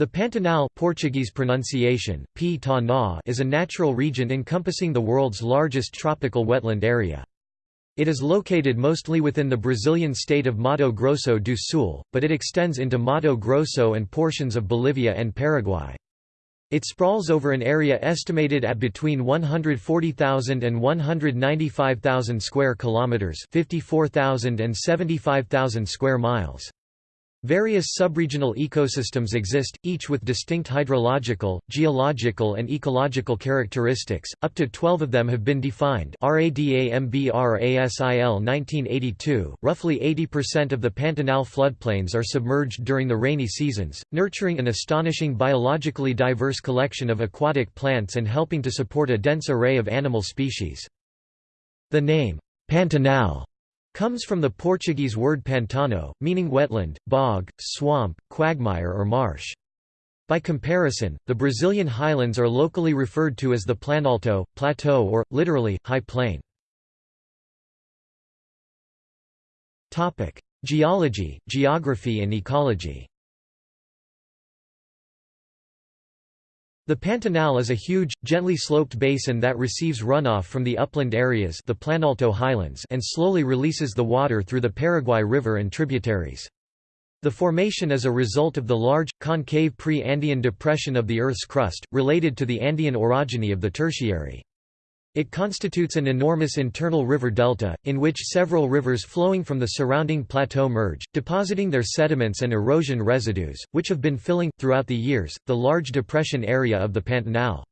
The Pantanal Portuguese pronunciation, P is a natural region encompassing the world's largest tropical wetland area. It is located mostly within the Brazilian state of Mato Grosso do Sul, but it extends into Mato Grosso and portions of Bolivia and Paraguay. It sprawls over an area estimated at between 140,000 and 195,000 square kilometers, 54,000 and 75,000 square miles. Various subregional ecosystems exist, each with distinct hydrological, geological and ecological characteristics. Up to 12 of them have been defined. RADAMBRASIL 1982. Roughly 80% of the Pantanal floodplains are submerged during the rainy seasons, nurturing an astonishing biologically diverse collection of aquatic plants and helping to support a dense array of animal species. The name Pantanal comes from the Portuguese word pantano, meaning wetland, bog, swamp, quagmire or marsh. By comparison, the Brazilian highlands are locally referred to as the Planalto, plateau or, literally, high plain. Geology, geography and ecology The Pantanal is a huge, gently sloped basin that receives runoff from the upland areas the Planalto highlands and slowly releases the water through the Paraguay River and tributaries. The formation is a result of the large, concave pre-Andean depression of the Earth's crust, related to the Andean orogeny of the Tertiary. It constitutes an enormous internal river delta, in which several rivers flowing from the surrounding plateau merge, depositing their sediments and erosion residues, which have been filling, throughout the years, the large depression area of the Pantanal.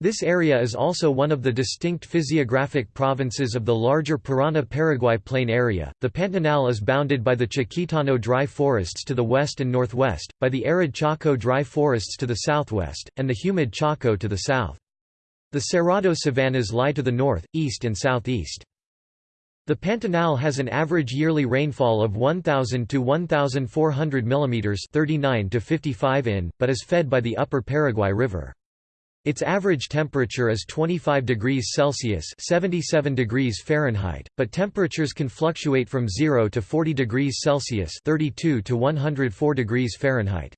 This area is also one of the distinct physiographic provinces of the larger Parana-Paraguay plain area. The Pantanal is bounded by the Chiquitano dry forests to the west and northwest, by the arid Chaco dry forests to the southwest, and the humid Chaco to the south. The Cerrado savannas lie to the north, east and southeast. The Pantanal has an average yearly rainfall of 1000 to 1400 mm 39 to 55 in, but is fed by the upper Paraguay River. Its average temperature is 25 degrees Celsius 77 degrees Fahrenheit, but temperatures can fluctuate from 0 to 40 degrees Celsius 32 to 104 degrees Fahrenheit.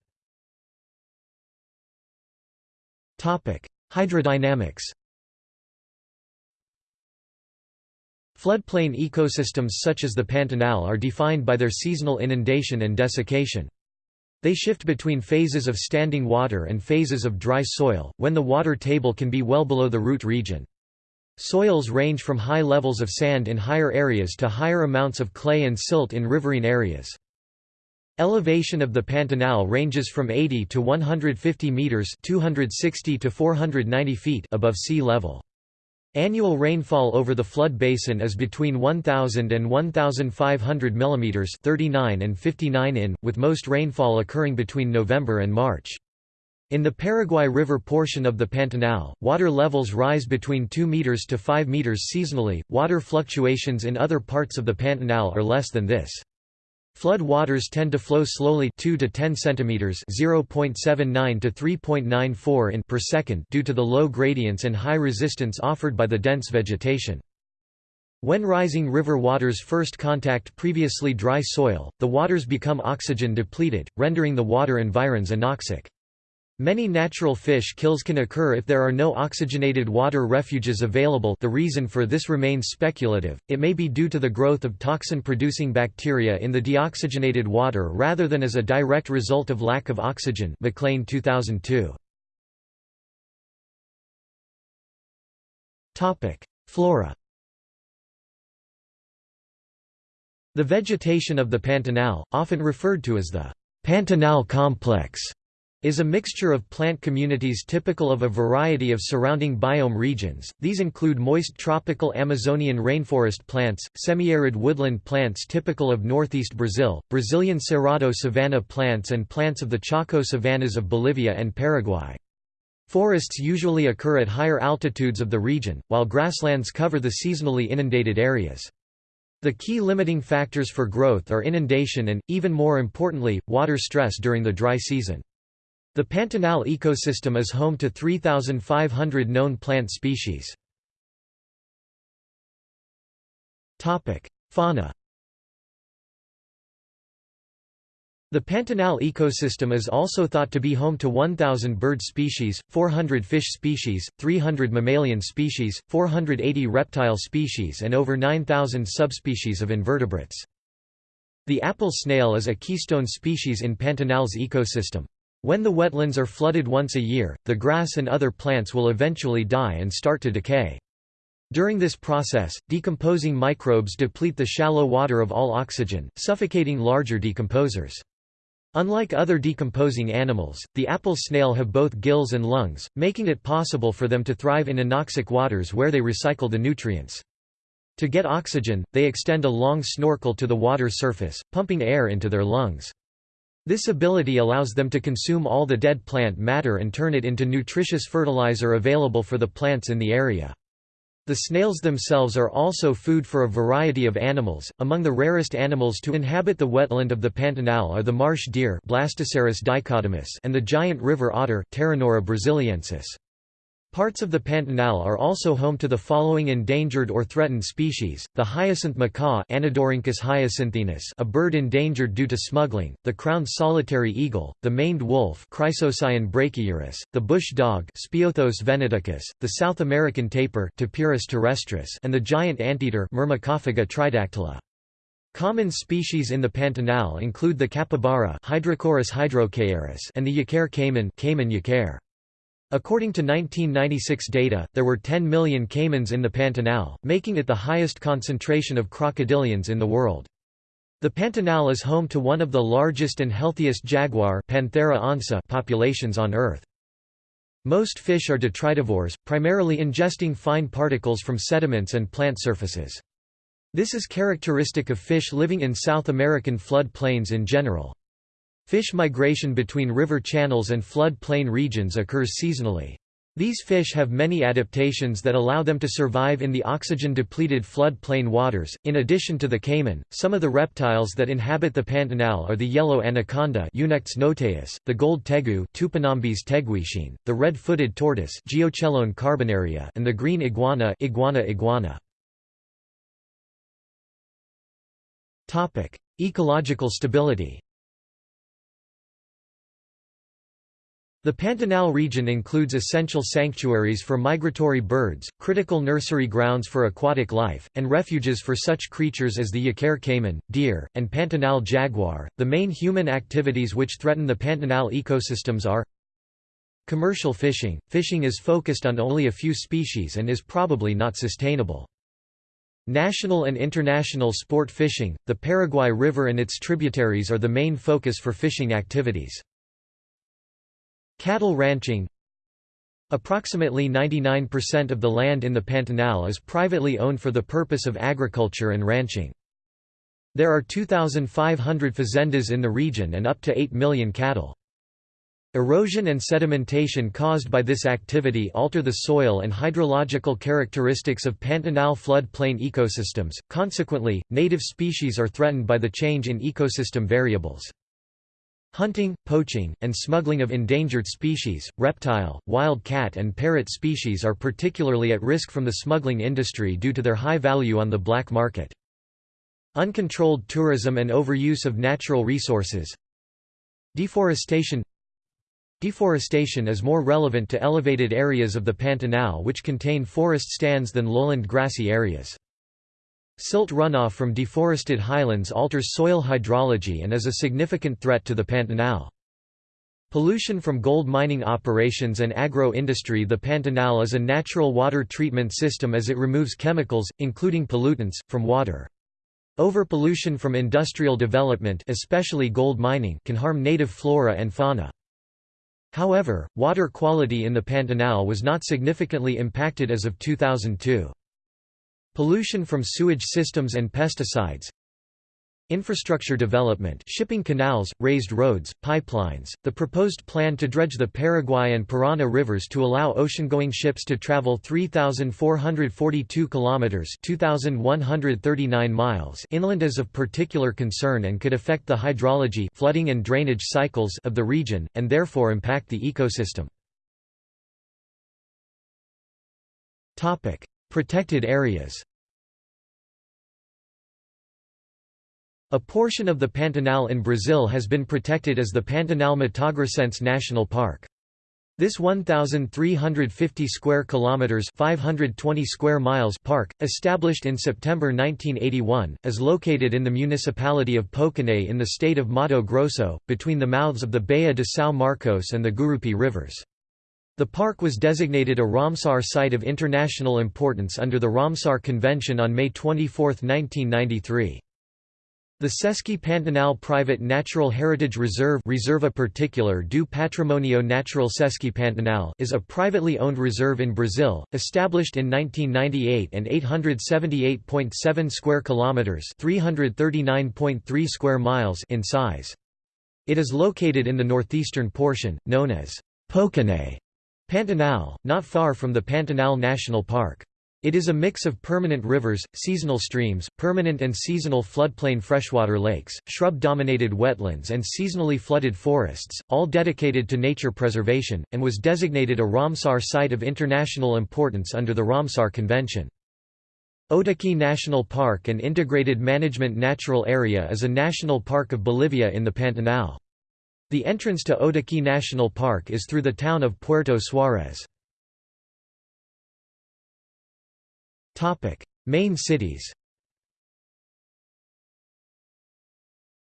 Hydrodynamics Floodplain ecosystems such as the Pantanal are defined by their seasonal inundation and desiccation. They shift between phases of standing water and phases of dry soil, when the water table can be well below the root region. Soils range from high levels of sand in higher areas to higher amounts of clay and silt in riverine areas. Elevation of the Pantanal ranges from 80 to 150 meters (260 to 490 feet) above sea level. Annual rainfall over the flood basin is between 1000 and 1500 mm 39 and 59 in, with most rainfall occurring between November and March. In the Paraguay River portion of the Pantanal, water levels rise between 2 meters to 5 meters seasonally. Water fluctuations in other parts of the Pantanal are less than this. Flood waters tend to flow slowly 2 to 10 centimeters (0.79 to 3.94 in) per second due to the low gradients and high resistance offered by the dense vegetation. When rising river waters first contact previously dry soil, the waters become oxygen depleted, rendering the water environs anoxic. Many natural fish kills can occur if there are no oxygenated water refuges available. The reason for this remains speculative, it may be due to the growth of toxin-producing bacteria in the deoxygenated water rather than as a direct result of lack of oxygen McLean 2002. Flora. The vegetation of the Pantanal, often referred to as the Pantanal complex, is a mixture of plant communities typical of a variety of surrounding biome regions. These include moist tropical Amazonian rainforest plants, semi-arid woodland plants typical of northeast Brazil, Brazilian Cerrado savanna plants and plants of the Chaco savannas of Bolivia and Paraguay. Forests usually occur at higher altitudes of the region, while grasslands cover the seasonally inundated areas. The key limiting factors for growth are inundation and, even more importantly, water stress during the dry season. The Pantanal ecosystem is home to 3,500 known plant species. Fauna The Pantanal ecosystem is also thought to be home to 1,000 bird species, 400 fish species, 300 mammalian species, 480 reptile species and over 9,000 subspecies of invertebrates. The apple snail is a keystone species in Pantanal's ecosystem. When the wetlands are flooded once a year, the grass and other plants will eventually die and start to decay. During this process, decomposing microbes deplete the shallow water of all oxygen, suffocating larger decomposers. Unlike other decomposing animals, the apple snail have both gills and lungs, making it possible for them to thrive in anoxic waters where they recycle the nutrients. To get oxygen, they extend a long snorkel to the water surface, pumping air into their lungs. This ability allows them to consume all the dead plant matter and turn it into nutritious fertilizer available for the plants in the area. The snails themselves are also food for a variety of animals. Among the rarest animals to inhabit the wetland of the Pantanal are the marsh deer and the giant river otter brasiliensis. Parts of the Pantanal are also home to the following endangered or threatened species, the hyacinth macaw hyacinthinus a bird endangered due to smuggling, the crowned solitary eagle, the maned wolf brachyurus, the bush dog the South American tapir Tapirus terrestris and the giant anteater Myrmecophaga tridactyla. Common species in the Pantanal include the capybara and the yacar caiman Caiman yacar. According to 1996 data, there were 10 million caimans in the Pantanal, making it the highest concentration of crocodilians in the world. The Pantanal is home to one of the largest and healthiest jaguar Panthera onca populations on Earth. Most fish are detritivores, primarily ingesting fine particles from sediments and plant surfaces. This is characteristic of fish living in South American flood plains in general. Fish migration between river channels and flood plain regions occurs seasonally. These fish have many adaptations that allow them to survive in the oxygen-depleted flood plain waters. In addition to the caiman, some of the reptiles that inhabit the Pantanal are the yellow anaconda Eunectes notaeus, the gold tegu Tupinambis teguixin, the red-footed tortoise Geochelone carbonaria and the green iguana Iguana iguana. Topic: Ecological stability. The Pantanal region includes essential sanctuaries for migratory birds, critical nursery grounds for aquatic life, and refuges for such creatures as the yacar caiman, deer, and Pantanal jaguar. The main human activities which threaten the Pantanal ecosystems are Commercial fishing – Fishing is focused on only a few species and is probably not sustainable. National and international sport fishing – The Paraguay River and its tributaries are the main focus for fishing activities. Cattle ranching Approximately 99% of the land in the Pantanal is privately owned for the purpose of agriculture and ranching. There are 2,500 fazendas in the region and up to 8 million cattle. Erosion and sedimentation caused by this activity alter the soil and hydrological characteristics of Pantanal floodplain ecosystems, consequently, native species are threatened by the change in ecosystem variables. Hunting, poaching, and smuggling of endangered species, reptile, wild cat and parrot species are particularly at risk from the smuggling industry due to their high value on the black market. Uncontrolled tourism and overuse of natural resources Deforestation Deforestation is more relevant to elevated areas of the Pantanal which contain forest stands than lowland grassy areas. Silt runoff from deforested highlands alters soil hydrology and is a significant threat to the Pantanal. Pollution from gold mining operations and agro-industry The Pantanal is a natural water treatment system as it removes chemicals, including pollutants, from water. Overpollution from industrial development especially gold mining can harm native flora and fauna. However, water quality in the Pantanal was not significantly impacted as of 2002. Pollution from sewage systems and pesticides Infrastructure development shipping canals, raised roads, pipelines, the proposed plan to dredge the Paraguay and Parana rivers to allow ocean-going ships to travel 3,442 kilometers (2,139 miles) inland is of particular concern and could affect the hydrology flooding and drainage cycles of the region, and therefore impact the ecosystem. Protected areas A portion of the Pantanal in Brazil has been protected as the Pantanal Matogrossense National Park. This 1350 square kilometers, 520 square miles park, established in September 1981, is located in the municipality of Poconé in the state of Mato Grosso, between the mouths of the Baía de São Marcos and the Gurupi rivers. The park was designated a Ramsar Site of International Importance under the Ramsar Convention on May 24, 1993. The Sesc Pantanal Private Natural Heritage Reserve Reserva Particular do Patrimonio Natural Sesc Pantanal is a privately owned reserve in Brazil, established in 1998 and 878.7 square kilometers, 339.3 square miles in size. It is located in the northeastern portion, known as Poconé Pantanal, not far from the Pantanal National Park. It is a mix of permanent rivers, seasonal streams, permanent and seasonal floodplain freshwater lakes, shrub-dominated wetlands and seasonally flooded forests, all dedicated to nature preservation, and was designated a Ramsar Site of International Importance under the Ramsar Convention. Otaqui National Park and Integrated Management Natural Area is a national park of Bolivia in the Pantanal. The entrance to Otaqui National Park is through the town of Puerto. Topic: Main cities.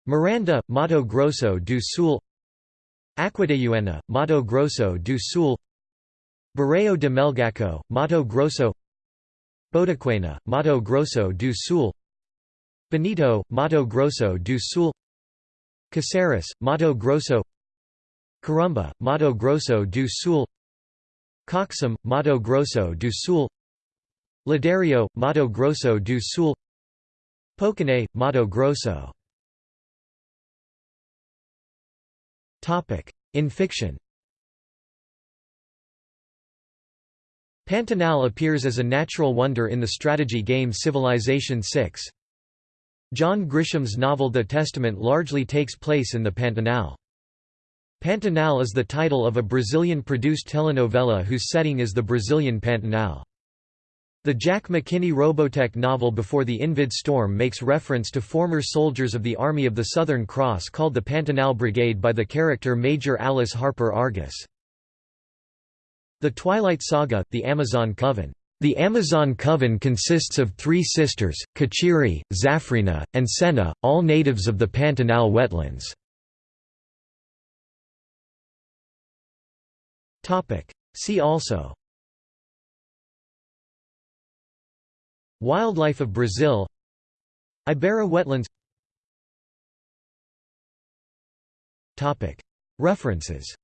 Miranda, Mato Grosso do Sul. Aquidauana, Mato Grosso do Sul. Barreiro de Melgaço, Mato Grosso. Bodoquena, Mato Grosso do Sul. Bonito, Mato Grosso do Sul. Caceres, Mato Grosso. Corumbá, Mato Grosso do Sul. Coxim, Mato Grosso do Sul. Ladário, Mato Grosso do Sul Poconé, Mato Grosso In fiction Pantanal appears as a natural wonder in the strategy game Civilization VI. John Grisham's novel The Testament largely takes place in the Pantanal. Pantanal is the title of a Brazilian-produced telenovela whose setting is the Brazilian Pantanal. The Jack McKinney Robotech novel Before the Invid Storm makes reference to former soldiers of the Army of the Southern Cross called the Pantanal Brigade by the character Major Alice Harper Argus. The Twilight Saga, The Amazon Coven. The Amazon Coven consists of three sisters, Kachiri, Zafrina, and Senna, all natives of the Pantanal wetlands. See also Wildlife of Brazil Ibera wetlands References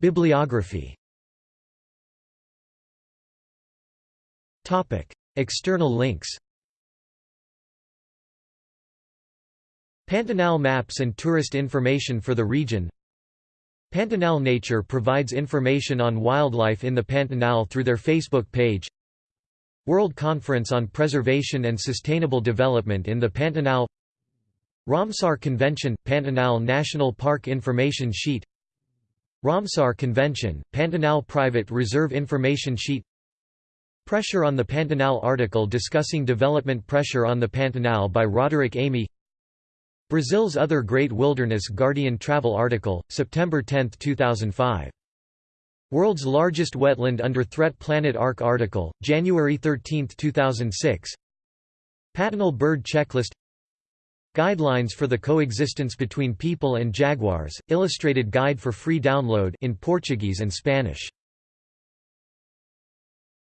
Bibliography. External links. Pantanal maps and tourist information for the region. Pantanal Nature provides information on wildlife in the Pantanal through their Facebook page. World Conference on Preservation and Sustainable Development in the Pantanal. Ramsar Convention – Pantanal National Park Information Sheet Ramsar Convention – Pantanal Private Reserve Information Sheet. Pressure on the Pantanal article discussing development pressure on the Pantanal by Roderick Amy. Brazil's Other Great Wilderness Guardian Travel article, September 10, 2005. World's Largest Wetland Under Threat Planet Ark article, January 13, 2006 Pantanal Bird Checklist Guidelines for the Coexistence Between People and Jaguars, illustrated guide for free download in Portuguese and Spanish